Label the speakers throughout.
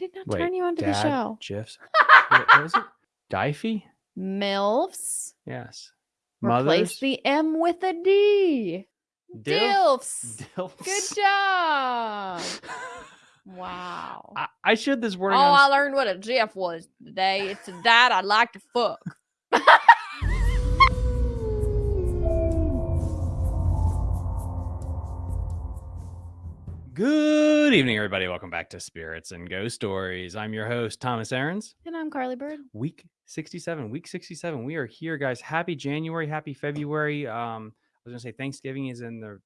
Speaker 1: did not
Speaker 2: Wait,
Speaker 1: turn you onto the
Speaker 2: Dad
Speaker 1: show.
Speaker 2: GIFs. what, what is it? Diffie?
Speaker 1: MILFs.
Speaker 2: Yes.
Speaker 1: Replace
Speaker 2: Mothers.
Speaker 1: the M with a D.
Speaker 2: Dilfs.
Speaker 1: Dilfs. Good job. Wow.
Speaker 2: I, I this
Speaker 1: word.
Speaker 2: Oh.
Speaker 1: I learned what a GIF was today. It's a dad I'd like to fuck.
Speaker 2: Good evening, everybody. Welcome back to Spirits and Ghost Stories. I'm your host, Thomas Aarons.
Speaker 1: And I'm Carly Bird.
Speaker 2: Week 67. Week 67. We are here, guys. Happy January. Happy February. Um, I was gonna say Thanksgiving is in the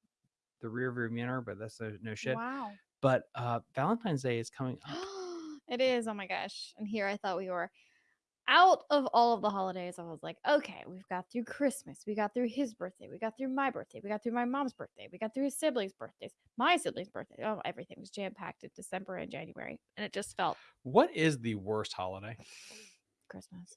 Speaker 2: the rear view mirror, but that's no, no shit.
Speaker 1: Wow.
Speaker 2: But uh Valentine's Day is coming up.
Speaker 1: it is. Oh my gosh. And here I thought we were out of all of the holidays. I was like, okay, we've got through Christmas. We got through his birthday. We got through my birthday. We got through my mom's birthday. We got through his siblings' birthdays. My siblings' birthday. Oh, everything was jam packed in December and January. And it just felt
Speaker 2: What is the worst holiday?
Speaker 1: Christmas.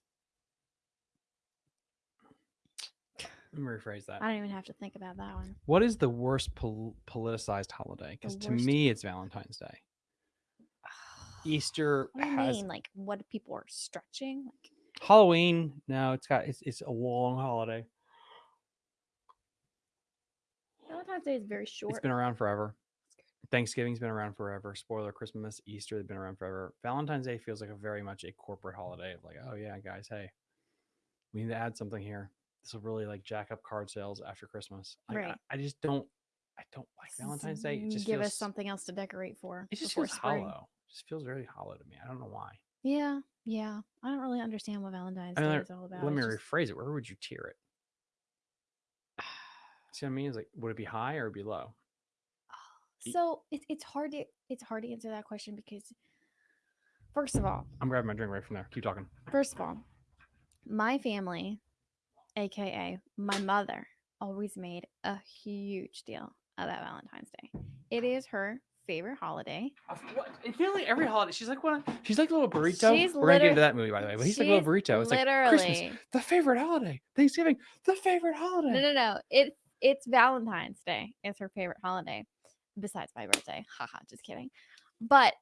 Speaker 2: Let me rephrase that.
Speaker 1: I don't even have to think about that one.
Speaker 2: What is the worst pol- politicized holiday? Because to me, it's Valentine's Day. Easter
Speaker 1: What
Speaker 2: has
Speaker 1: mean? Like what people are stretching? Like
Speaker 2: Halloween. No, it's got it's it's a long holiday.
Speaker 1: Valentine's Day is very short.
Speaker 2: It's been around forever. Thanksgiving's been around forever. Spoiler: Christmas, Easter, they've been around forever. Valentine's Day feels like a very much a corporate holiday of like, oh yeah, guys, hey, we need to add something here. This will really like jack up card sales after Christmas. Like, I-
Speaker 1: Right.
Speaker 2: I, just don't, I don't like Valentine's Day. It just
Speaker 1: give
Speaker 2: feels,
Speaker 1: us something else to decorate for.
Speaker 2: It just feels
Speaker 1: spring.
Speaker 2: hollow. Just feels very hollow to me. I don't know why.
Speaker 1: Yeah, yeah. I don't really understand what Valentine's
Speaker 2: I mean,
Speaker 1: Day is all about.
Speaker 2: Let me
Speaker 1: It's just-
Speaker 2: rephrase it. Where would you tier it? See what I mean? It's like, would it be high or be low?
Speaker 1: So it's it's hard to it's hard to answer that question because first of all,
Speaker 2: I'm grabbing my drink right from there. Keep talking.
Speaker 1: first of all, my family, aka my mother, always made a huge deal about Valentine's Day. It is her favorite holiday.
Speaker 2: It feels like every holiday. She's like one. She's like a little burrito.
Speaker 1: She's
Speaker 2: We're gonna get into that movie by the way. But he's like a little burrito. It's like Christmas, the favorite holiday. Thanksgiving, the favorite holiday.
Speaker 1: No, no, no. It's it's Valentine's Day. It's her favorite holiday, besides my birthday. Haha, just kidding. But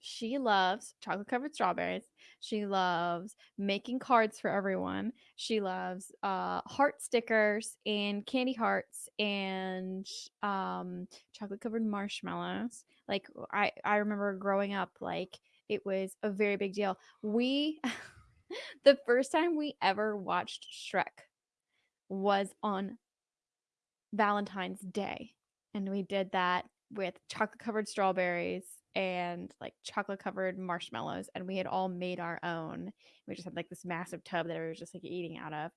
Speaker 1: she loves chocolate covered strawberries. She loves making cards for everyone. She loves uh, heart stickers and candy hearts and um, chocolate covered marshmallows. Like I, I remember growing up, like it was a very big deal. We, the first time we ever watched Shrek was on Valentine's Day. And we did that with chocolate covered strawberries and like chocolate covered marshmallows. And we had all made our own. We just had like this massive tub that we were just like eating out of.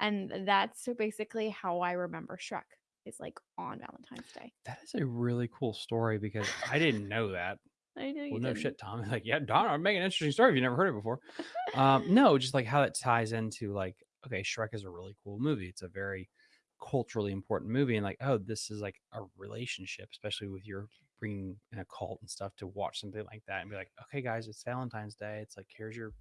Speaker 1: And that's so basically how I remember Shrek is like on Valentine's Day.
Speaker 2: That is a really cool story because I didn't know that.
Speaker 1: I know you
Speaker 2: Well, no
Speaker 1: didn't.
Speaker 2: shit, Tom. Like, yeah, Don, I'm making an interesting story if you never heard it before. Um, no, just like how that ties into like, okay, Shrek is a really cool movie. It's a very culturally important movie, and like, oh, this is like a relationship, especially with your bringing in a cult and stuff to watch something like that and be like, okay, guys, it's Valentine's Day. It's like here's your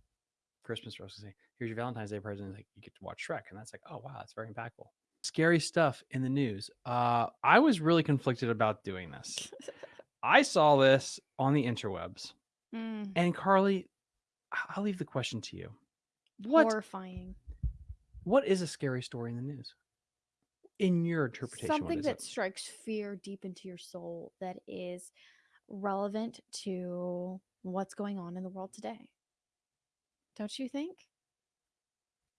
Speaker 2: Christmas rose. Here's your Valentine's Day present. Like you get to watch Shrek, and that's like, oh wow, that's very impactful. Scary stuff in the news. Uh, I was really conflicted about doing this. I saw this on the interwebs.
Speaker 1: Mm,
Speaker 2: And Carly, I- I'll leave the question to you. What
Speaker 1: horrifying.
Speaker 2: what is a scary story in the news? In your interpretation,
Speaker 1: something that
Speaker 2: it?
Speaker 1: strikes fear deep into your soul that is relevant to what's going on in the world today. Don't you think?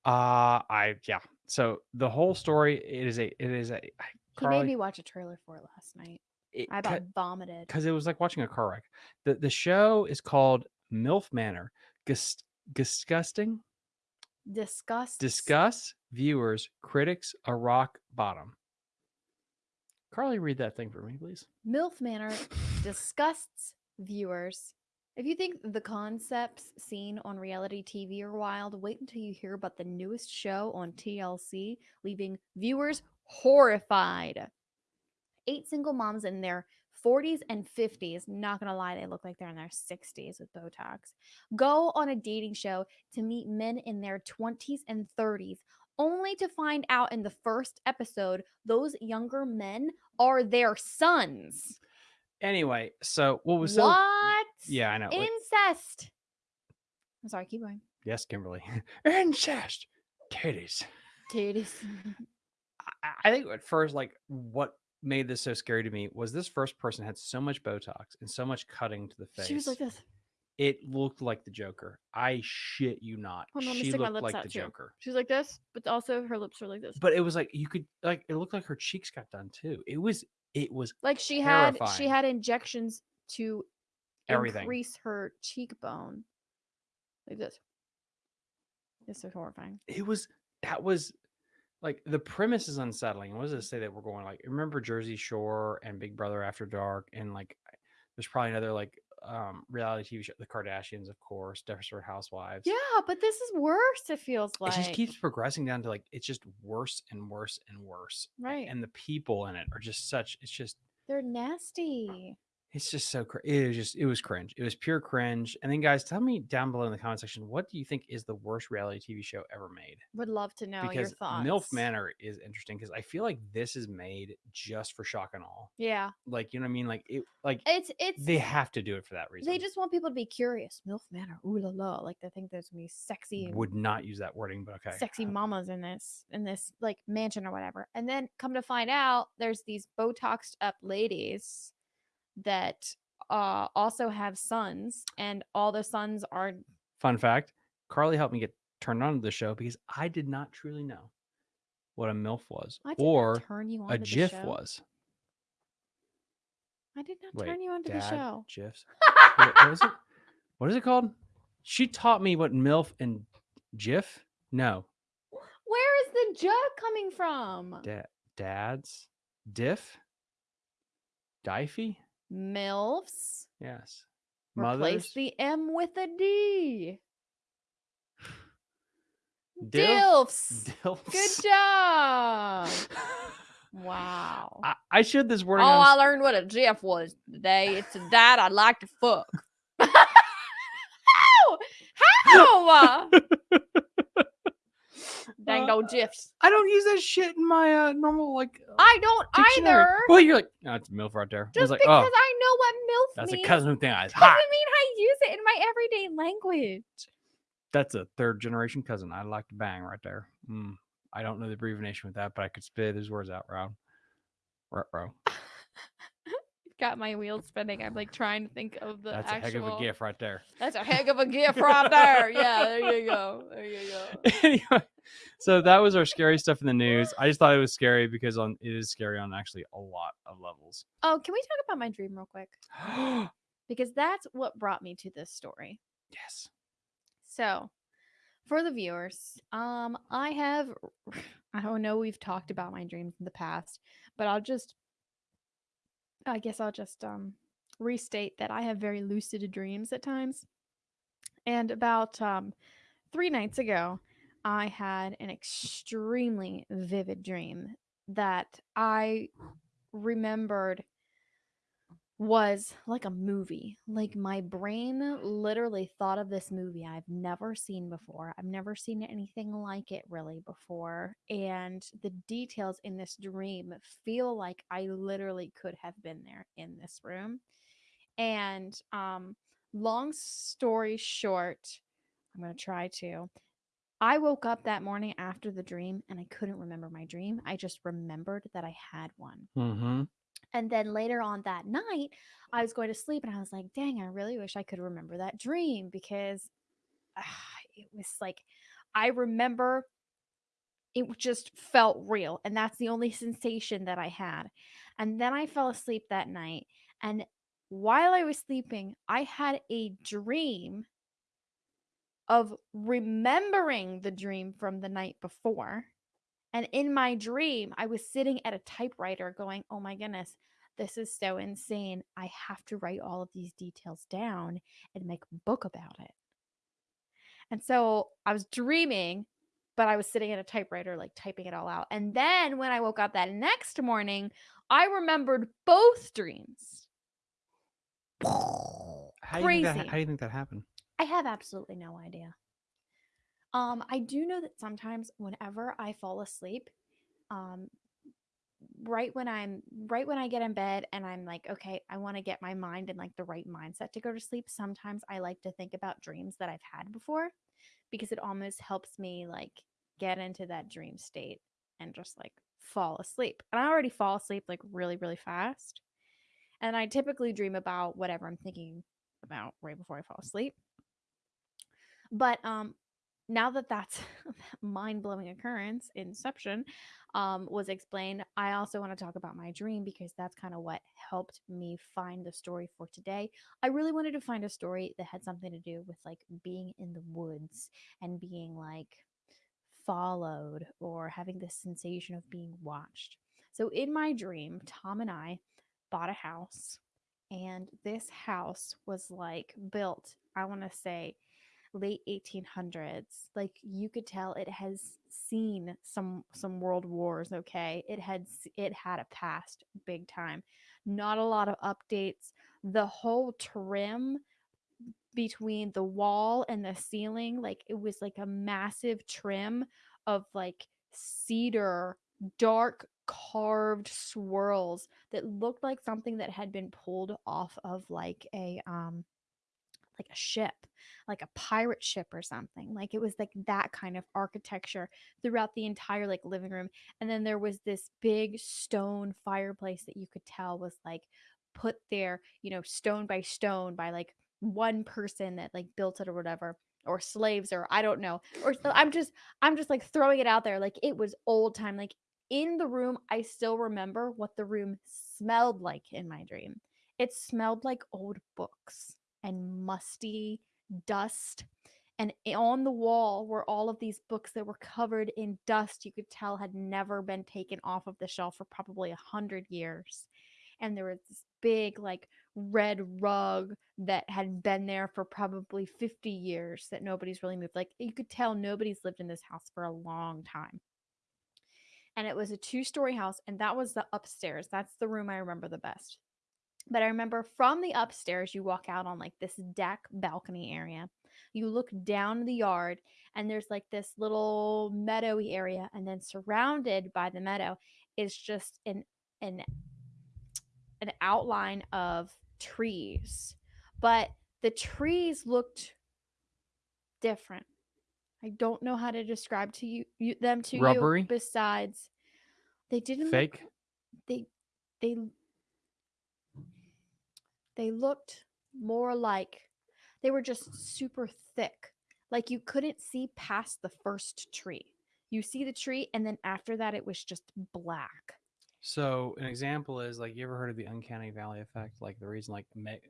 Speaker 2: Uh I yeah. So the whole story it is a it is a I-
Speaker 1: He made me watch a trailer for it last night.
Speaker 2: it,
Speaker 1: I about vomited.
Speaker 2: because it was like watching a car wreck. The the show is called MILF Manor. Gus, disgusting.
Speaker 1: Disgust.
Speaker 2: Discuss viewers, critics, a rock bottom. Carly, read that thing for me, please.
Speaker 1: MILF Manor disgusts viewers. If you think the concepts seen on reality TV are wild, wait until you hear about the newest show on TLC, leaving viewers horrified. Eight single moms in their 40s and 50s, not gonna lie, they look like they're in their 60s with Botox, go on a dating show to meet men in their 20s and 30s, only to find out in the first episode those younger men are their sons.
Speaker 2: Anyway, so what was so
Speaker 1: what?
Speaker 2: yeah, I know. like-
Speaker 1: Incest. I'm sorry, keep going.
Speaker 2: yes, Kimberly. Incest. Titties.
Speaker 1: Titties.
Speaker 2: I, I think at first, like what made this so scary to me was this first person had so much Botox and so much cutting to the face.
Speaker 1: She was like this.
Speaker 2: It looked like the Joker. I shit you not.
Speaker 1: Hold on,
Speaker 2: she
Speaker 1: stick my
Speaker 2: looked
Speaker 1: lips
Speaker 2: like
Speaker 1: out
Speaker 2: the
Speaker 1: too.
Speaker 2: Joker.
Speaker 1: She's like this, but also her lips were like this.
Speaker 2: But it was like you could like it looked like her cheeks got done too. It was it was
Speaker 1: like she had she
Speaker 2: terrifying.
Speaker 1: had injections to
Speaker 2: Everything.
Speaker 1: increase her cheekbone. Like this. It's so horrifying.
Speaker 2: it was that was like the premise is unsettling. What does it say that we're going like remember Jersey Shore and Big Brother After Dark and like there's probably another like um reality TV show The Kardashians of course, Desperate Housewives.
Speaker 1: Yeah, but this is worse. It feels like
Speaker 2: It just keeps progressing down to like it's just worse and worse and worse.
Speaker 1: right.
Speaker 2: And the people in it are just such it's just
Speaker 1: They're nasty.
Speaker 2: It's just so cr- it was just it was cringe. It was pure cringe. And then guys, tell me down below in the comment section what do you think is the worst reality TV show ever made?
Speaker 1: Would love to know your
Speaker 2: because
Speaker 1: thoughts.
Speaker 2: MILF Manor is interesting because I feel like this is made just for shock and all.
Speaker 1: Yeah,
Speaker 2: Like you know what I mean? Like it like
Speaker 1: it's it's
Speaker 2: they have to do it for that reason.
Speaker 1: they just want people to be curious. Milf Manor, ooh la la, like they think there's gonna be sexy,
Speaker 2: would not use that wording, but okay.
Speaker 1: sexy mamas in this in this like mansion or whatever. And then come to find out, there's these Botoxed up ladies that uh also have sons, and all the sons are
Speaker 2: Fun fact: Carly helped me get turned on to the show because I did not truly know what a MILF was or a GIF was.
Speaker 1: I did not
Speaker 2: Wait,
Speaker 1: turn you onto the show.
Speaker 2: GIFs. what, what is it? What is it called? She taught me what MILF and GIF. No,
Speaker 1: Where is the joke coming from?
Speaker 2: da- dads, diff, difey.
Speaker 1: MILFs.
Speaker 2: Yes.
Speaker 1: Replace
Speaker 2: Mothers.
Speaker 1: the M with a D.
Speaker 2: Dilf-
Speaker 1: Dilfs.
Speaker 2: Dilfs.
Speaker 1: Good job. Wow.
Speaker 2: I, I shared this
Speaker 1: word.
Speaker 2: Oh.
Speaker 1: I learned what a GIF was today. It's a dad I'd like to fuck. How? How? Dang
Speaker 2: Uh,
Speaker 1: old GIFs.
Speaker 2: I don't use that shit in my uh, normal like. uh,
Speaker 1: I don't
Speaker 2: dictionary.
Speaker 1: either.
Speaker 2: Well, you're like, oh, it's MILF right there. I was
Speaker 1: Just
Speaker 2: like,
Speaker 1: because
Speaker 2: oh,
Speaker 1: I know what MILF
Speaker 2: that's
Speaker 1: means
Speaker 2: a cousin thing. thinks it's
Speaker 1: doesn't mean I use it in my everyday language.
Speaker 2: That's a third generation cousin. I'd like to bang right there. Mm, I don't know the abbreviation with that, but I could spit those words out, bro. Right, bro.
Speaker 1: Got my wheels spinning. I'm like trying to think of the
Speaker 2: That's
Speaker 1: actual.
Speaker 2: a heck of a gift right there.
Speaker 1: That's a heck of a gift right there. Yeah, there you go. There you go.
Speaker 2: anyway, so that was our scary stuff in the news. I just thought it was scary because on it is scary on actually a lot of levels.
Speaker 1: Oh, can we talk about my dream real quick? Because that's what brought me to this story.
Speaker 2: yes.
Speaker 1: So, for the viewers, um, I have, I don't know, we've talked about my dreams in the past, but I'll just, I guess I'll just um restate that I have very lucid dreams at times. And about um three nights ago, I had an extremely vivid dream that I remembered was like a movie. Like my brain literally thought of this movie I've never seen before. I've never seen anything like it really before. And the details in this dream feel like I literally could have been there in this room. And um long story short, I'm going to try to I woke up that morning after the dream and I couldn't remember my dream. I just remembered that I had one.
Speaker 2: Mm-hmm.
Speaker 1: And then later on that night, I was going to sleep and I was like, dang, I really wish I could remember that dream because ah, it was like, I remember it just felt real. And that's the only sensation that I had. And then I fell asleep that night. And while I was sleeping, I had a dream of remembering the dream from the night before. And in my dream, I was sitting at a typewriter going, Oh my goodness, this is so insane. I have to write all of these details down and make a book about it. And so I was dreaming, but I was sitting at a typewriter, like typing it all out. And then when I woke up that next morning, I remembered both dreams.
Speaker 2: How do, you think that,
Speaker 1: Crazy.
Speaker 2: how do you think that happened?
Speaker 1: I have absolutely no idea. Um, I do know that sometimes whenever I fall asleep, um, right when I'm right when I get in bed and I'm like, okay, I want to get my mind in like the right mindset to go to sleep. Sometimes I like to think about dreams that I've had before because it almost helps me like get into that dream state and just like fall asleep. And I already fall asleep like really, really fast. And I typically dream about whatever I'm thinking about right before I fall asleep. But um now that that's mind-blowing occurrence, Inception, um, was explained, I also want to talk about my dream because that's kind of what helped me find the story for today. I really wanted to find a story that had something to do with like being in the woods and being like followed or having this sensation of being watched. So in my dream, Tom and I bought a house and this house was like built, I want to say late 1800s like you could tell it has seen some some world wars okay? It had it had a past big time. Not a lot of updates. The whole trim between the wall and the ceiling like it was like a massive trim of like cedar dark carved swirls that looked like something that had been pulled off of like a um like a ship, like a pirate ship or something. Like it was like that kind of architecture throughout the entire like living room. And then there was this big stone fireplace that you could tell was like put there, you know, stone by stone by like one person that like built it or whatever or slaves or I don't know. Or I'm just I'm just like throwing it out there like it was old time like in the room I still remember what the room smelled like in my dream. It smelled like old books and musty dust. And on the wall were all of these books that were covered in dust you could tell had never been taken off of the shelf for probably a hundred years. And there was this big, like, red rug that had been there for probably 50 years that nobody's really moved. Like, you could tell nobody's lived in this house for a long time. And it was a two story house, and that was the upstairs. That's the room I remember the best. But I remember from the upstairs, you walk out on like this deck balcony area. You look down the yard, and there's like this little meadowy area, and then surrounded by the meadow is just an an an outline of trees. But the trees looked different. I don't know how to describe to you, you them to
Speaker 2: Rubbery?
Speaker 1: you besides they didn't look-
Speaker 2: Fake.
Speaker 1: they they they looked more like they were just super thick. Like you couldn't see past the first tree. You see the tree, and then after that, it was just black.
Speaker 2: So an example is like you ever heard of the uncanny valley effect? Like the reason like Me-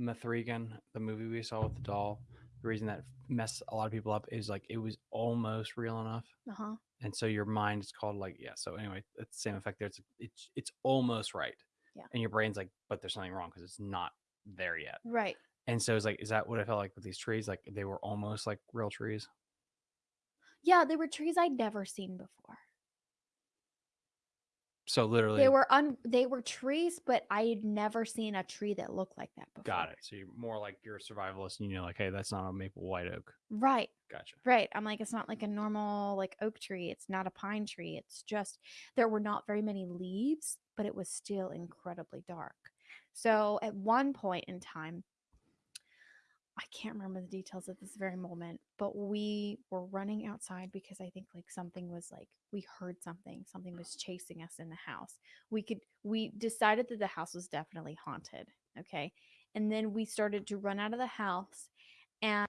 Speaker 2: M3GAN, the movie we saw with the doll, the reason that messed a lot of people up is like it was almost real enough,
Speaker 1: Uh huh.
Speaker 2: and so your mind is called like yeah. So anyway, it's the same effect there. It's it's it's almost right.
Speaker 1: Yeah.
Speaker 2: And your brain's like, but there's something wrong because it's not there yet.
Speaker 1: Right.
Speaker 2: And so it's like, is that what I felt like with these trees? Like they were almost like real trees.
Speaker 1: Yeah, they were trees I'd never seen before.
Speaker 2: So literally,
Speaker 1: They were un they were trees, but I had never seen a tree that looked like that before.
Speaker 2: got it. So you're more like you're a survivalist, and you know, like, hey, that's not a maple white oak.
Speaker 1: Right.
Speaker 2: Gotcha.
Speaker 1: Right. I'm like, it's not like a normal like oak tree. It's not a pine tree. It's just there were not very many leaves, but it was still incredibly dark. So at one point in time, I can't remember the details at this very moment, but we were running outside because I think like something was like we heard something, something was chasing us in the house. We could we decided that the house was definitely haunted, okay? And then we started to run out of the house and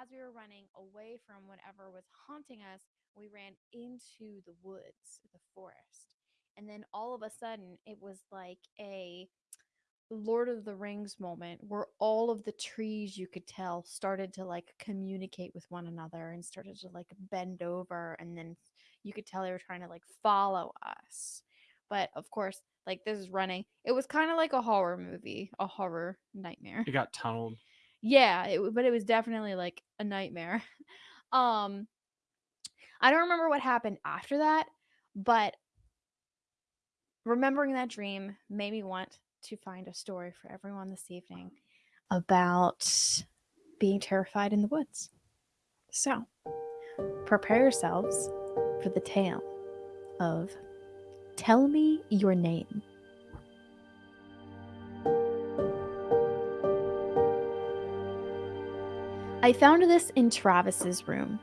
Speaker 1: as we were running away from whatever was haunting us, we ran into the woods, the forest. And then all of a sudden, it was like a Lord of the Rings moment where all of the trees you could tell started to like communicate with one another and started to like bend over. And then you could tell they were trying to like follow us. But of course, like this is running. It was kind of like a horror movie, a horror nightmare.
Speaker 2: It got tunneled.
Speaker 1: Yeah, it, but it was definitely like a nightmare. um I don't remember what happened after that, but remembering that dream made me want to find a story for everyone this evening about being terrified in the woods. So, prepare yourselves for the tale of Tell me your name. I found this in Travis's room.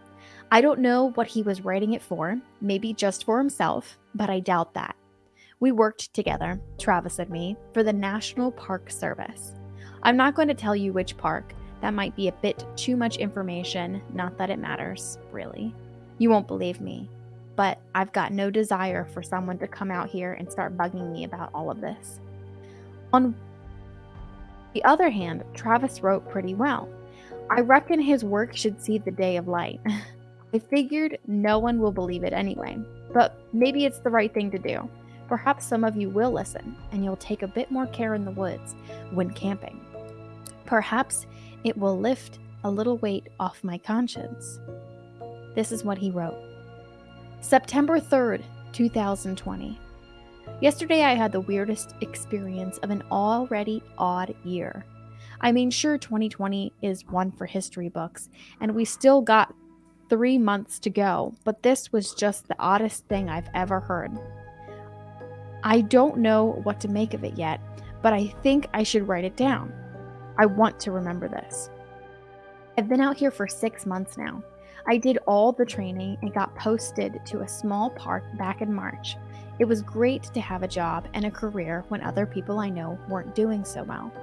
Speaker 1: I don't know what he was writing it for, maybe just for himself, but I doubt that. We worked together, Travis and me, for the National Park Service. I'm not going to tell you which park, that might be a bit too much information, not that it matters, really. You won't believe me, but I've got no desire for someone to come out here and start bugging me about all of this. On the other hand, Travis wrote pretty well. I reckon his work should see the day of light. I figured no one will believe it anyway, but maybe it's the right thing to do. Perhaps some of you will listen, and you'll take a bit more care in the woods when camping. Perhaps it will lift a little weight off my conscience. This is what he wrote September 3rd, 2020. Yesterday, I had the weirdest experience of an already odd year. I mean, sure, 2020 is one for history books, and we still got three months to go, but this was just the oddest thing I've ever heard. I don't know what to make of it yet, but I think I should write it down. I want to remember this. I've been out here for six months now. I did all the training and got posted to a small park back in March. It was great to have a job and a career when other people I know weren't doing so well.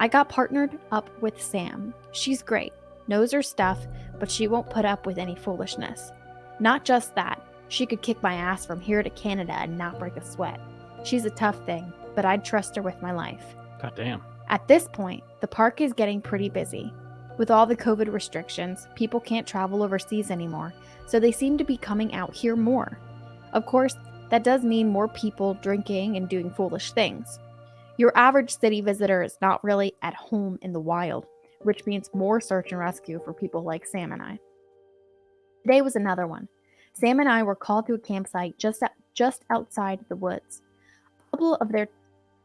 Speaker 1: I got partnered up with Sam. She's great, knows her stuff, but she won't put up with any foolishness. Not just that, she could kick my ass from here to Canada and not break a sweat. She's a tough thing, but I'd trust her with my life.
Speaker 2: God damn.
Speaker 1: At this point, the park is getting pretty busy. With all the COVID restrictions, people can't travel overseas anymore, so they seem to be coming out here more. Of course, that does mean more people drinking and doing foolish things. Your average city visitor is not really at home in the wild, which means more search and rescue for people like Sam and I. Today was another one. Sam and I were called to a campsite just at, just outside the woods couple of their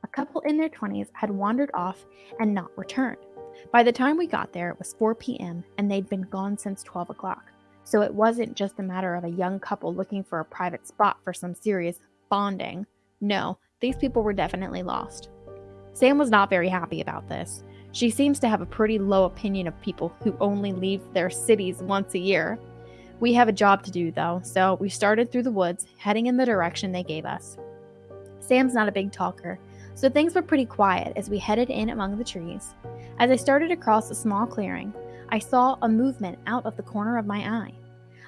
Speaker 1: a couple in their 20s had wandered off and not returned. By the time we got there, it was 4 p.m., and they'd been gone since 12 o'clock. So it wasn't just a matter of a young couple looking for a private spot for some serious bonding. No, these people were definitely lost. Sam was not very happy about this. She seems to have a pretty low opinion of people who only leave their cities once a year. We have a job to do, though, so we started through the woods, heading in the direction they gave us. Sam's not a big talker, so things were pretty quiet as we headed in among the trees. As I started across a small clearing, I saw a movement out of the corner of my eye.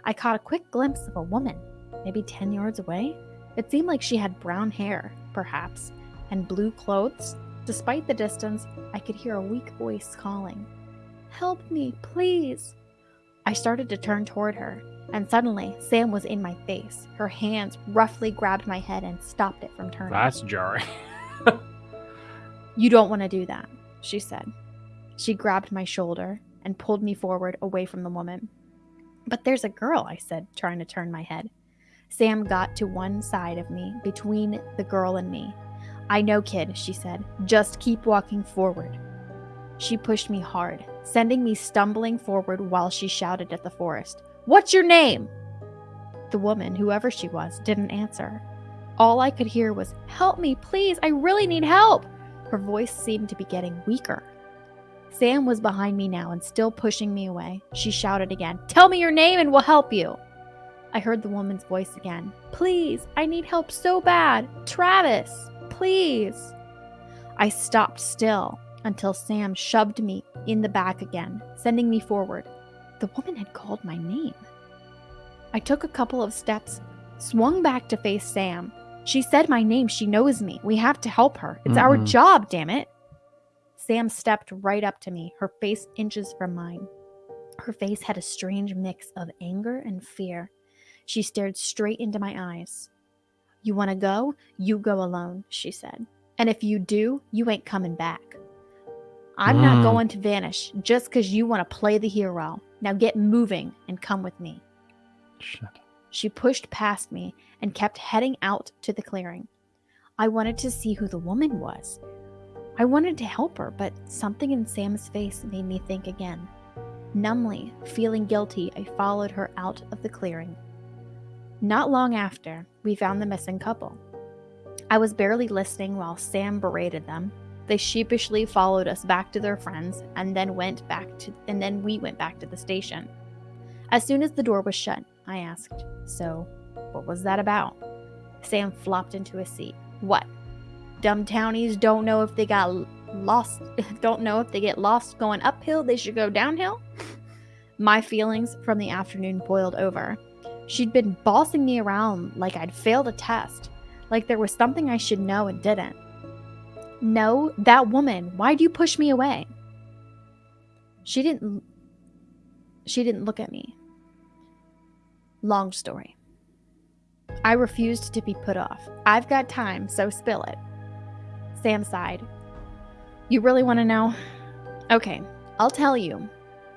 Speaker 1: I caught a quick glimpse of a woman, maybe 10 yards away. It seemed like she had brown hair, perhaps, and blue clothes. Despite the distance, I could hear a weak voice calling, Help me, please! I started to turn toward her, and suddenly, Sam was in my face. Her hands roughly grabbed my head and stopped it from turning.
Speaker 2: That's jarring.
Speaker 1: you don't want to do that, she said. She grabbed my shoulder and pulled me forward away from the woman. But there's a girl, I said, trying to turn my head. Sam got to one side of me, between the girl and me. I know, kid, she said. Just keep walking forward. She pushed me hard, sending me stumbling forward while she shouted at the forest. What's your name? The woman, whoever she was, didn't answer. All I could hear was, Help me, please, I really need help. Her voice seemed to be getting weaker. Sam was behind me now and still pushing me away. She shouted again, Tell me your name and we'll help you. I heard the woman's voice again. Please, I need help so bad. Travis, please. I stopped still until Sam shoved me in the back again, sending me forward. The woman had called my name. I took a couple of steps, swung back to face Sam. She said my name. She knows me. We have to help her. It's mm our job, damn it. Sam stepped right up to me, her face inches from mine. Her face had a strange mix of anger and fear. She stared straight into my eyes. You want to go? You go alone, she said. And if you do, you ain't coming back. I'm mm. not going to vanish just because you want to play the hero. Now get moving and come with me.
Speaker 2: Shit.
Speaker 1: She pushed past me and kept heading out to the clearing. I wanted to see who the woman was. I wanted to help her, but something in Sam's face made me think again. Numbly, feeling guilty, I followed her out of the clearing. Not long after, we found the missing couple. I was barely listening while Sam berated them. They sheepishly followed us back to their friends and then went back to and then we went back to the station. As soon as the door was shut, I asked, "So, what was that about?" Sam flopped into a seat. "What? Dumb townies don't know if they got lost don't know if they get lost going uphill, they should go downhill?" My feelings from the afternoon boiled over. She'd been bossing me around like I'd failed a test, like there was something I should know and didn't. No, that woman. Why'd you push me away? She didn't she didn't look at me. Long story. I refused to be put off. I've got time, so spill it. Sam sighed. You really want to know? Okay, I'll tell you,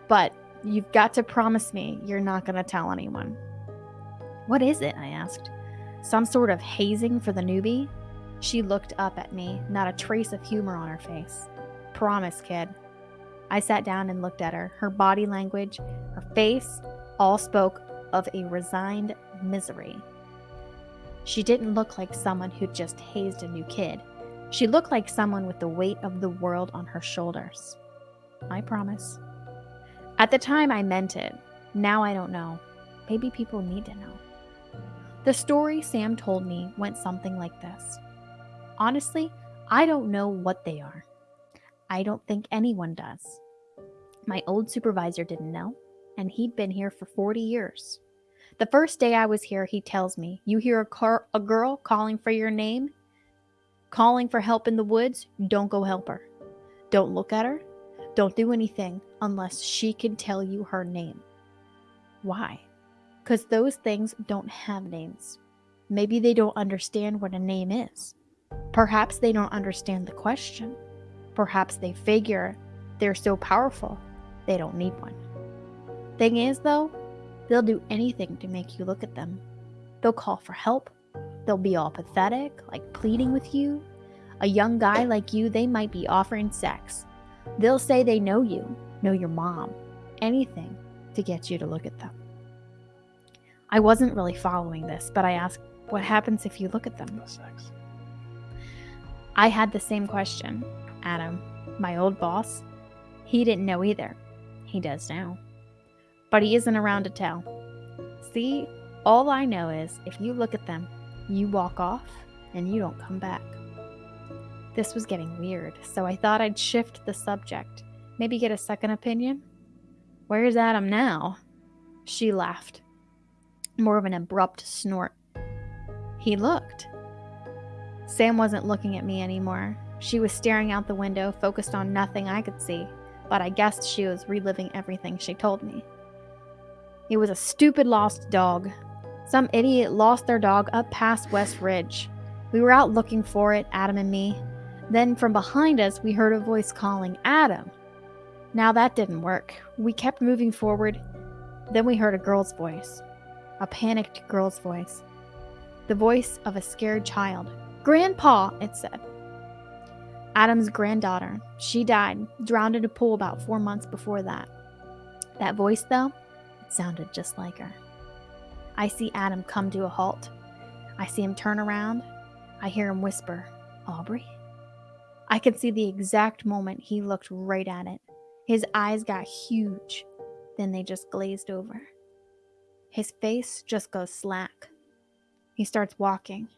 Speaker 1: but you've got to promise me you're not going to tell anyone. What is it? I asked. Some sort of hazing for the newbie? She looked up at me, not a trace of humor on her face. Promise, kid. I sat down and looked at her. Her body language, her face, all spoke of a resigned misery. She didn't look like someone who'd just hazed a new kid. She looked like someone with the weight of the world on her shoulders. I promise. At the time, I meant it. Now I don't know. Maybe people need to know. The story Sam told me went something like this Honestly, I don't know what they are. I don't think anyone does. My old supervisor didn't know, and he'd been here for 40 years. The first day I was here, he tells me, You hear a, car- a girl calling for your name, calling for help in the woods, don't go help her. Don't look at her. Don't do anything unless she can tell you her name. Why? Because those things don't have names. Maybe they don't understand what a name is. Perhaps they don't understand the question. Perhaps they figure they're so powerful they don't need one. Thing is, though, they'll do anything to make you look at them. They'll call for help. They'll be all pathetic, like pleading with you. A young guy like you, they might be offering sex. They'll say they know you, know your mom, anything to get you to look at them. I wasn't really following this, but I asked, What happens if you look at them?
Speaker 2: Sex.
Speaker 1: I had the same question. Adam, my old boss, he didn't know either. He does now. But he isn't around to tell. See, all I know is if you look at them, you walk off and you don't come back. This was getting weird, so I thought I'd shift the subject. Maybe get a second opinion? Where's Adam now? She laughed. More of an abrupt snort. He looked. Sam wasn't looking at me anymore. She was staring out the window, focused on nothing I could see, but I guessed she was reliving everything she told me. It was a stupid lost dog. Some idiot lost their dog up past West Ridge. We were out looking for it, Adam and me. Then from behind us, we heard a voice calling, Adam. Now that didn't work. We kept moving forward. Then we heard a girl's voice. A panicked girl's voice. The voice of a scared child. Grandpa, it said. Adam's granddaughter. She died, drowned in a pool about four months before that. That voice, though, it sounded just like her. I see Adam come to a halt. I see him turn around. I hear him whisper, Aubrey? I can see the exact moment he looked right at it. His eyes got huge, then they just glazed over. His face just goes slack. He starts walking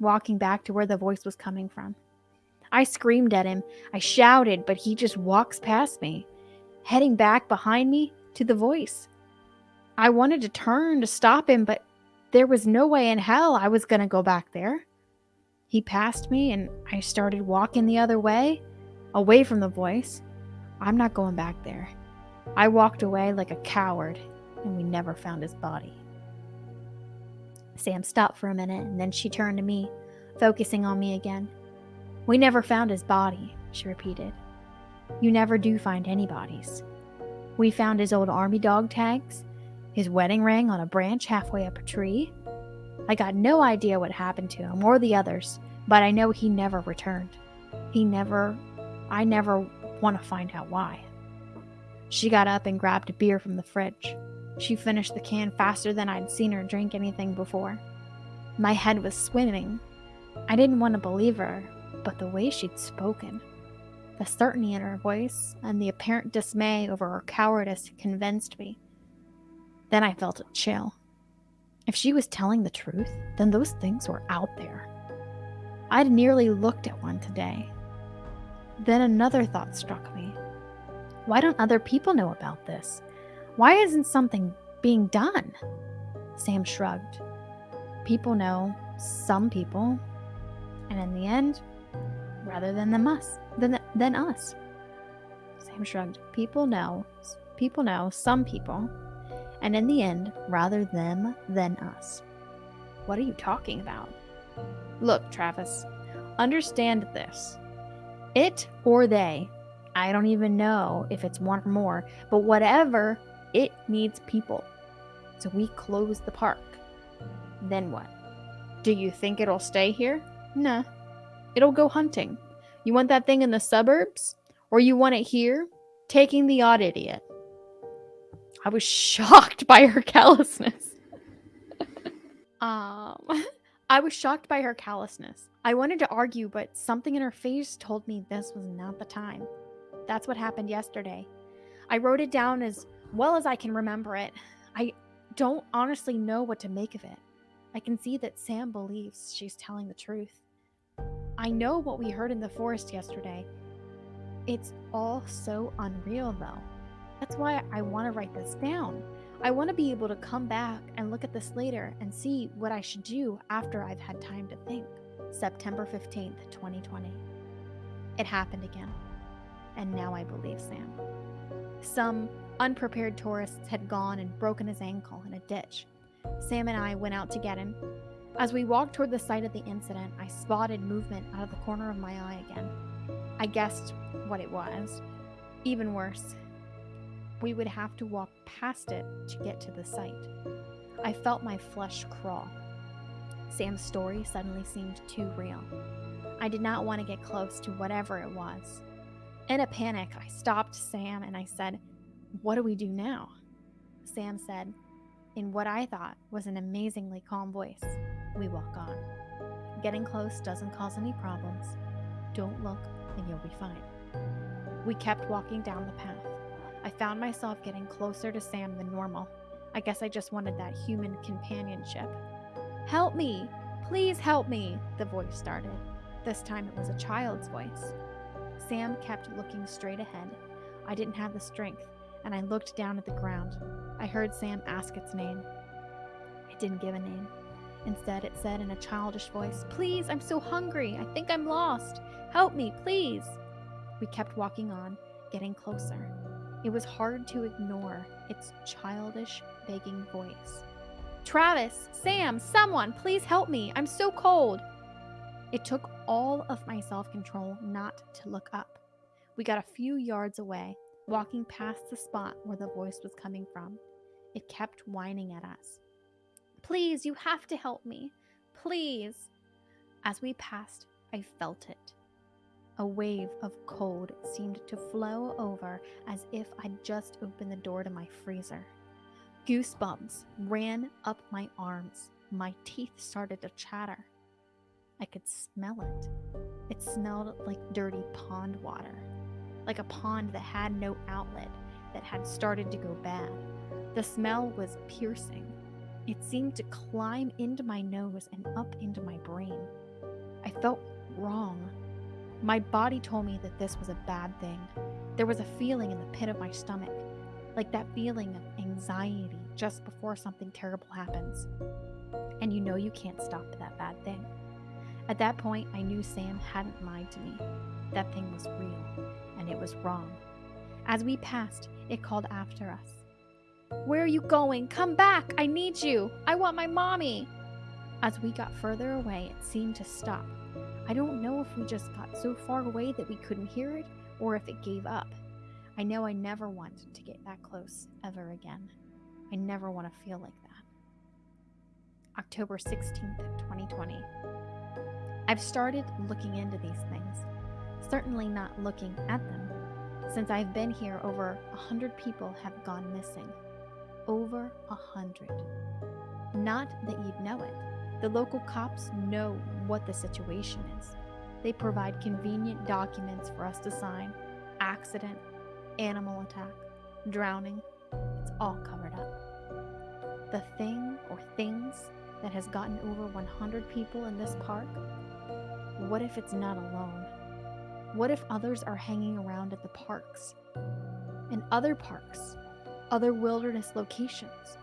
Speaker 1: walking back to where the voice was coming from. I screamed at him. I shouted, but he just walks past me, heading back behind me to the voice. I wanted to turn to stop him, but there was no way in hell I was going to go back there. He passed me, and I started walking the other way, away from the voice. I'm not going back there. I walked away like a coward, and we never found his body. Sam stopped for a minute and then she turned to me, focusing on me again. We never found his body, she repeated. You never do find any bodies. We found his old army dog tags, his wedding ring on a branch halfway up a tree. I got no idea what happened to him or the others, but I know he never returned. He never, I never want to find out why. She got up and grabbed a beer from the fridge. She finished the can faster than I'd seen her drink anything before. My head was swimming. I didn't want to believe her, but the way she'd spoken, the certainty in her voice, and the apparent dismay over her cowardice convinced me. Then I felt a chill. If she was telling the truth, then those things were out there. I'd nearly looked at one today. Then another thought struck me. Why don't other people know about this? Why isn't something being done? Sam shrugged. People know, some people, and in the end, rather than them us, than, than us. Sam shrugged. People know, people know, some people, and in the end, rather them than us. What are you talking about? Look, Travis, understand this. It or they, I don't even know if it's one or more, but whatever, it needs people. So we close the park. Then what? Do you think it'll stay here? Nah. It'll go hunting. You want that thing in the suburbs? Or you want it here? Taking the odd idiot. I was shocked by her callousness. um, I was shocked by her callousness. I wanted to argue, but something in her face told me this was not the time. That's what happened yesterday. I wrote it down as well as I can remember it. I don't honestly know what to make of it. I can see that Sam believes she's telling the truth. I know what we heard in the forest yesterday. It's all so unreal, though. That's why I want to write this down. I want to be able to come back and look at this later and see what I should do after I've had time to think. September 15th, 2020. It happened again. And now I believe Sam. Some unprepared tourists had gone and broken his ankle in a ditch. Sam and I went out to get him. As we walked toward the site of the incident, I spotted movement out of the corner of my eye again. I guessed what it was. Even worse, we would have to walk past it to get to the site. I felt my flesh crawl. Sam's story suddenly seemed too real. I did not want to get close to whatever it was. In a panic, I stopped Sam and I said, What do we do now? Sam said, in what I thought was an amazingly calm voice, We walk on. Getting close doesn't cause any problems. Don't look and you'll be fine. We kept walking down the path. I found myself getting closer to Sam than normal. I guess I just wanted that human companionship. Help me! Please help me! The voice started. This time it was a child's voice. Sam kept looking straight ahead. I didn't have the strength, and I looked down at the ground. I heard Sam ask its name. It didn't give a name. Instead, it said in a childish voice, Please, I'm so hungry. I think I'm lost. Help me, please. We kept walking on, getting closer. It was hard to ignore its childish, begging voice. Travis, Sam, someone, please help me. I'm so cold. It took all of my self control not to look up. We got a few yards away, walking past the spot where the voice was coming from. It kept whining at us. Please, you have to help me. Please. As we passed, I felt it. A wave of cold seemed to flow over as if I'd just opened the door to my freezer. Goosebumps ran up my arms. My teeth started to chatter. I could smell it. It smelled like dirty pond water, like a pond that had no outlet, that had started to go bad. The smell was piercing. It seemed to climb into my nose and up into my brain. I felt wrong. My body told me that this was a bad thing. There was a feeling in the pit of my stomach, like that feeling of anxiety just before something terrible happens. And you know you can't stop that bad thing. At that point, I knew Sam hadn't lied to me. That thing was real, it was wrong. As we passed, it called after us. Where are you going? Come back! I need you! I want my mommy! As we got further away, it seemed to stop. I don't know if we just got so far away that we couldn't hear it or if it gave up. I know I never want to get that close ever again. I never want to feel like that. October 16th, 2020. I've started looking into these things, certainly not looking at them. Since I've been here, over a hundred people have gone missing. Over a hundred. Not that you'd know it. The local cops know what the situation is. They provide convenient documents for us to sign accident, animal attack, drowning. It's all covered up. The thing or things that has gotten over 100 people in this park, what if it's not alone? What if others are hanging around at the parks? In other parks, other wilderness locations,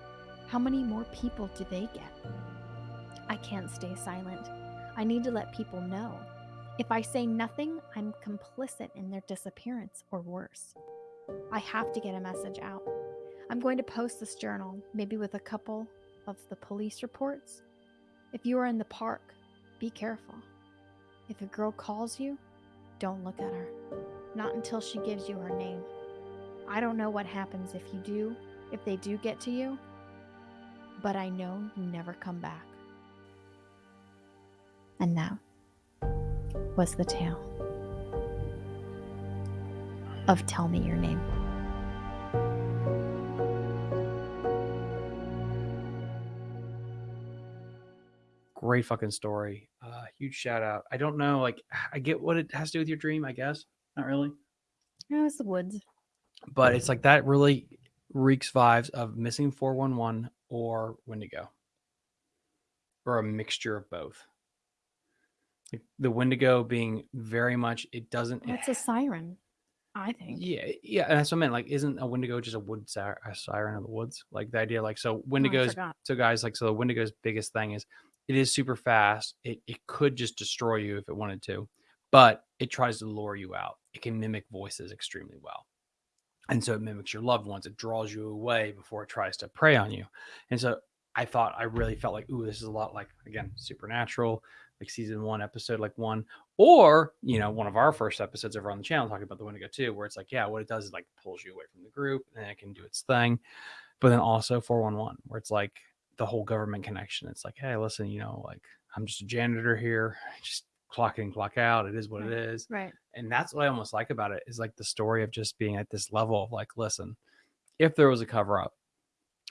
Speaker 1: how many more people do they get? I can't stay silent. I need to let people know. If I say nothing, I'm complicit in their disappearance or worse. I have to get a message out. I'm going to post this journal, maybe with a couple of the police reports. If you are in the park, be careful. If a girl calls you, don't look at her. Not until she gives you her name. I don't know what happens if you do, if they do get to you, but I know you never come back. And that was the tale of Tell Me Your Name.
Speaker 2: Great fucking story. Huge shout out. I don't know, like, I get what it has to do with your dream, I guess. Not really.
Speaker 1: No, it's the woods.
Speaker 2: But it's like that really reeks vibes of missing 411 or Wendigo or a mixture of both. Like the Wendigo being very much, it doesn't. it-
Speaker 1: It's a siren, I think.
Speaker 2: yeah, eh, yeah, and that's what I meant. Like, isn't a Wendigo just a wood a siren of the woods? Like the idea, like, so oh, Wendigos.
Speaker 1: forgot.
Speaker 2: so guys, like, so the Wendigo's biggest thing is it is super fast. It it could just destroy you if it wanted to, but it tries to lure you out. It can mimic voices extremely well, and so it mimics your loved ones. It draws you away before it tries to prey on you, and so I thought I really felt like, ooh, this is a lot like again supernatural, like season one, episode like one, or you know, one of our first episodes over on the channel talking about the Wendigo too, where it's like, yeah, what it does is like pulls you away from the group, and it can do its thing. But then also 411, where it's like the whole government connection. It's like, hey, listen, you know, like I'm just a janitor here, just clock in, clock out. It is what it is
Speaker 1: Right.
Speaker 2: and that's what I almost like about it is like the story of just being at this level of like, listen, if there was a cover up,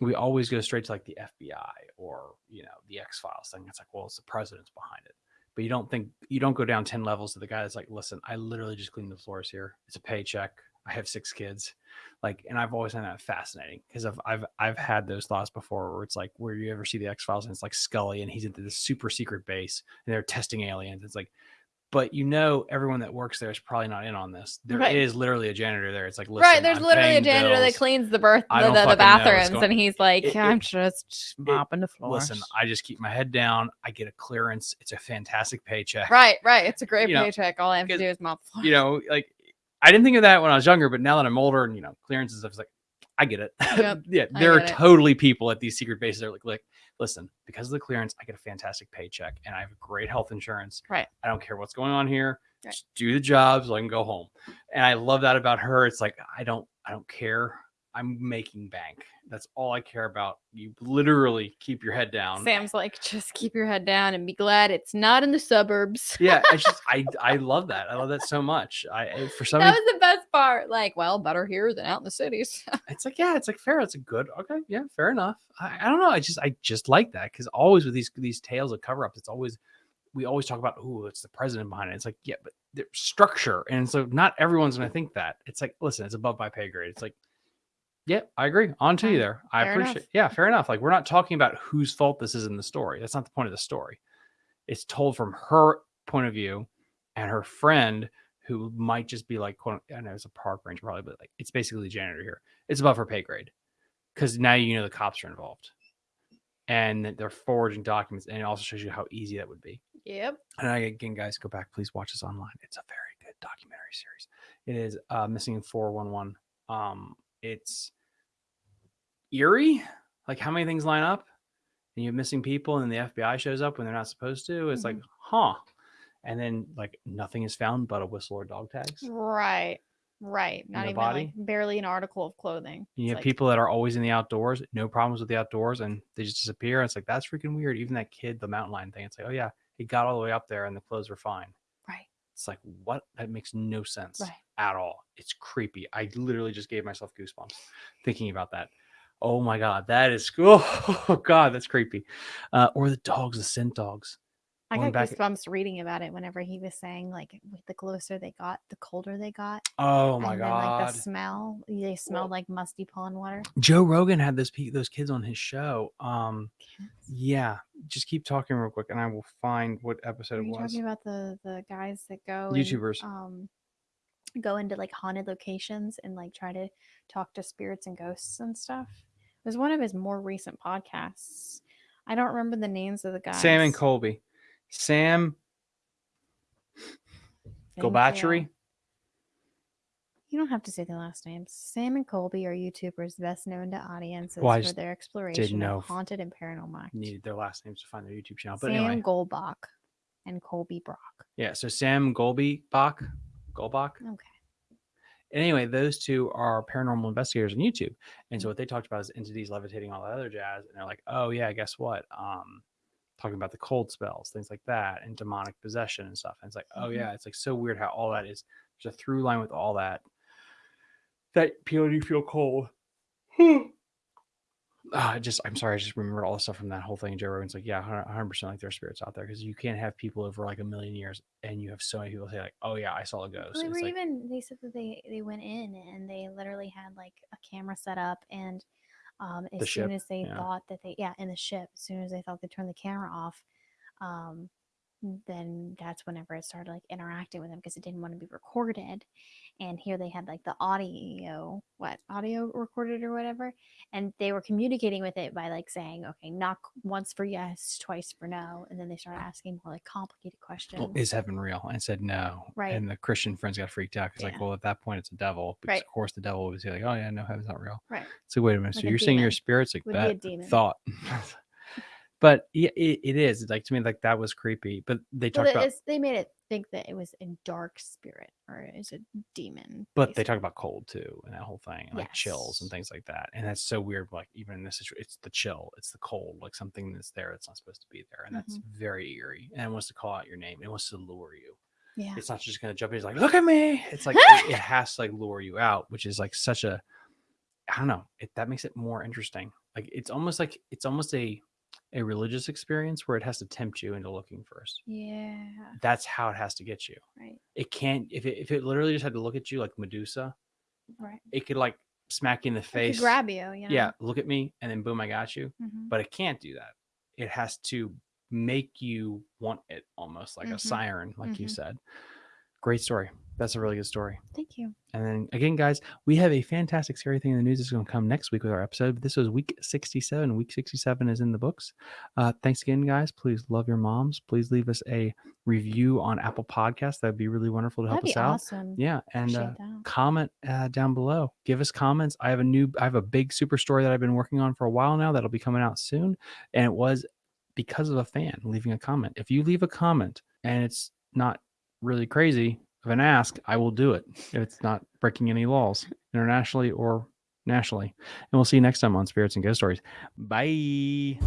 Speaker 2: we always go straight to like the FBI or you know the X Files thing. It's like, well, it's the president's behind it, but you don't think you don't go down ten levels to the guy that's like, listen, I literally just cleaned the floors here. It's a paycheck. I have six kids, like, and I've always found that fascinating because I've I've I've had those thoughts before where it's like where you ever see the X Files and it's like Scully and he's into this super secret base and they're testing aliens. It's like but you know everyone that works there is probably not in on this. There is
Speaker 1: Right.
Speaker 2: literally a janitor there. It's like listen,
Speaker 1: right. There's
Speaker 2: I'm
Speaker 1: literally a janitor that cleans the birth the, the, the
Speaker 2: know
Speaker 1: bathrooms,
Speaker 2: going-
Speaker 1: and he's like,
Speaker 2: It-
Speaker 1: I'm
Speaker 2: it-
Speaker 1: just mopping the floors.
Speaker 2: Listen, I just keep my head down. I get a clearance. It's a fantastic paycheck.
Speaker 1: right, right. It's a great
Speaker 2: You know,
Speaker 1: paycheck. All I have to do is mop the floor.
Speaker 2: You know, like I didn't think of that when I was younger, but now that I'm older and you know clearance and stuff, it's like I get it.
Speaker 1: Yep,
Speaker 2: yeah, there are
Speaker 1: it.
Speaker 2: totally people at these secret bases that are like, like, listen, because of the clearance, I get a fantastic paycheck and I have great health insurance.
Speaker 1: Right.
Speaker 2: I don't care what's going on here.
Speaker 1: Right.
Speaker 2: Just do the job so I can go home. And I love that about her. It's like I don't I don't care. I'm making bank. That's all I care about. You literally keep your head down.
Speaker 1: Sam's like, just keep your head down and be glad it's not in the suburbs.
Speaker 2: yeah, I just I I love that. I love that so much. I for some
Speaker 1: that was the best part. Like, well, better here than out in the cities.
Speaker 2: it's like yeah, it's like fair. It's a good okay, yeah, fair enough. I, I don't know. I just I just like that because always with these these tales of cover ups, it's always we always talk about oh, it's the president behind it. It's like yeah, but structure, and so not everyone's gonna think that. It's like listen, it's above my pay grade. It's like yeah, I agree. On to you there. I
Speaker 1: Fair
Speaker 2: appreciate.
Speaker 1: enough.
Speaker 2: Yeah, fair enough. Like we're not talking about whose fault this is in the story. That's not the point of the story. It's told from her point of view, and her friend who might just be like, quote, I know it's a park ranger probably, but like it's basically the janitor here. It's above her pay grade because now you know the cops are involved, and that they're forging documents, and it also shows you how easy that would be.
Speaker 1: yep.
Speaker 2: And I, again, guys, go back, please watch this online. It's a very good documentary series. It is uh, Missing 411. Um, it's eerie, like how many things line up, and you have missing people, and the FBI shows up when they're not supposed to. It's like, mm-hmm. huh. And then, like, nothing is found but a whistle or dog tags.
Speaker 1: Right. Right. Not even
Speaker 2: body?
Speaker 1: like barely an article of clothing.
Speaker 2: You
Speaker 1: It's
Speaker 2: have
Speaker 1: like,
Speaker 2: people that are always in the outdoors, no problems with the outdoors, and they just disappear. It's like, that's freaking weird. Even that kid, the mountain lion thing, it's like, oh, yeah, he got all the way up there and the clothes were fine.
Speaker 1: Right.
Speaker 2: It's like, what? That makes no sense
Speaker 1: Right.
Speaker 2: at all. It's creepy. I literally just gave myself goosebumps thinking about that. Oh my god, that is cool. Oh god, that's creepy. Uh, or the dogs, the scent dogs.
Speaker 1: I
Speaker 2: Going
Speaker 1: got goosebumps reading about it whenever he was saying like the closer they got, the colder they got.
Speaker 2: Oh my
Speaker 1: and then
Speaker 2: god.
Speaker 1: like the smell, they smelled like musty pond water.
Speaker 2: Joe Rogan had those those kids on his show. Um,
Speaker 1: Cats.
Speaker 2: yeah, just keep talking real quick, and I will find what
Speaker 1: Are
Speaker 2: episode it
Speaker 1: you
Speaker 2: was.
Speaker 1: talking about the the guys that go and,
Speaker 2: YouTubers.
Speaker 1: um go into like haunted locations and like try to talk to spirits and ghosts and stuff? It was one of his more recent podcasts. I don't remember the names of the guys.
Speaker 2: Sam and Colby. Sam
Speaker 1: Thank
Speaker 2: Golbatchery.
Speaker 1: You. Don't have to say the last names. Sam and Colby are YouTubers best known to audiences
Speaker 2: Well,
Speaker 1: for their exploration of haunted and paranormal activity.
Speaker 2: Needed their last names to find their YouTube channel, but
Speaker 1: Sam
Speaker 2: anyway,
Speaker 1: Golbach and Colby Brock.
Speaker 2: yeah. So Sam Golby Bach, Golbach.
Speaker 1: Okay.
Speaker 2: Anyway, those two are paranormal investigators on YouTube, and
Speaker 1: Mm.
Speaker 2: so what they talked about is entities levitating, all that other jazz, and they're like, oh yeah, guess what? Um, talking about the cold spells, things like that, and demonic possession and stuff. And it's like, oh
Speaker 1: Mhm.
Speaker 2: yeah, it's like so weird how all that is. There's a through line with all that. That people do feel cold. I just, I'm sorry, I just remember all the stuff from that whole thing. Joe Rogan's like, yeah, 100 percent like there are spirits out there because you can't have people over like a million years, and you have so many people say like, oh yeah, I saw a ghost.
Speaker 1: Well, they were
Speaker 2: like,
Speaker 1: even. They said that they they went in and they literally had like a camera set up and. Um, as soon
Speaker 2: ship,
Speaker 1: as they
Speaker 2: yeah.
Speaker 1: thought that they, yeah, in the ship, as soon as they thought they turned the camera off, um, then that's whenever it started like interacting with them because it didn't want to be recorded. And here they had like the audio, what audio recorded or whatever, and they were communicating with it by like saying, okay, knock once for yes, twice for no, and then they started asking more like complicated questions.
Speaker 2: well, is heaven real? And said no.
Speaker 1: Right.
Speaker 2: And the Christian friends got freaked out because
Speaker 1: Yeah.
Speaker 2: like, well, at that point it's a devil. Because
Speaker 1: Right.
Speaker 2: of course the devil would say like, oh yeah, no, heaven's not real.
Speaker 1: right.
Speaker 2: So wait a minute.
Speaker 1: Like
Speaker 2: so
Speaker 1: a
Speaker 2: you're saying your spirit's like
Speaker 1: Would
Speaker 2: that
Speaker 1: demon.
Speaker 2: thought. but it, it is. Like to me, like that was creepy. But they
Speaker 1: Well,
Speaker 2: talked
Speaker 1: it
Speaker 2: about
Speaker 1: is- they made it think that it was a dark spirit or is a demon.
Speaker 2: but they talk about cold too and that whole thing and like chills and things like that and that's so weird like even in this situation it's the chill it's the cold like something that's there it's not supposed to be there and that's
Speaker 1: Mm-hmm.
Speaker 2: very eerie and it wants to call out your name it wants to lure you
Speaker 1: Yeah.
Speaker 2: it's not just gonna jump in it's like look at me it's like it, it has to like lure you out which is like such a i don't know it that makes it more interesting like it's almost like it's almost a a religious experience where it has to tempt you into looking first
Speaker 1: Yeah.
Speaker 2: that's how it has to get you
Speaker 1: Right.
Speaker 2: it can't if it, if it literally just had to look at you like medusa
Speaker 1: Right.
Speaker 2: it could like smack you in the face
Speaker 1: grab you. You know?
Speaker 2: yeah look at me and then boom i got you
Speaker 1: Mhm.
Speaker 2: but it can't do that it has to make you want it almost like a
Speaker 1: Mhm.
Speaker 2: siren like you
Speaker 1: Mhm.
Speaker 2: said great story that's a really good story
Speaker 1: Thank you.
Speaker 2: and then again guys we have a fantastic scary thing in the news that's going to come next week with our episode but this was week 67 week 67 is in the books uh thanks again guys please love your moms please leave us a review on apple Podcasts. that'd be really wonderful to help
Speaker 1: That'd
Speaker 2: us out
Speaker 1: awesome.
Speaker 2: yeah and uh, comment uh, down below. Give us comments. I have a new, I have a big super story that I've been working on for a while now that'll be coming out soon. And it was because of a fan leaving a comment. If you leave a comment and it's not really crazy of an ask, I will do it if it's not breaking any laws internationally or nationally. And we'll see you next time on Spirits and Ghost Stories. Bye.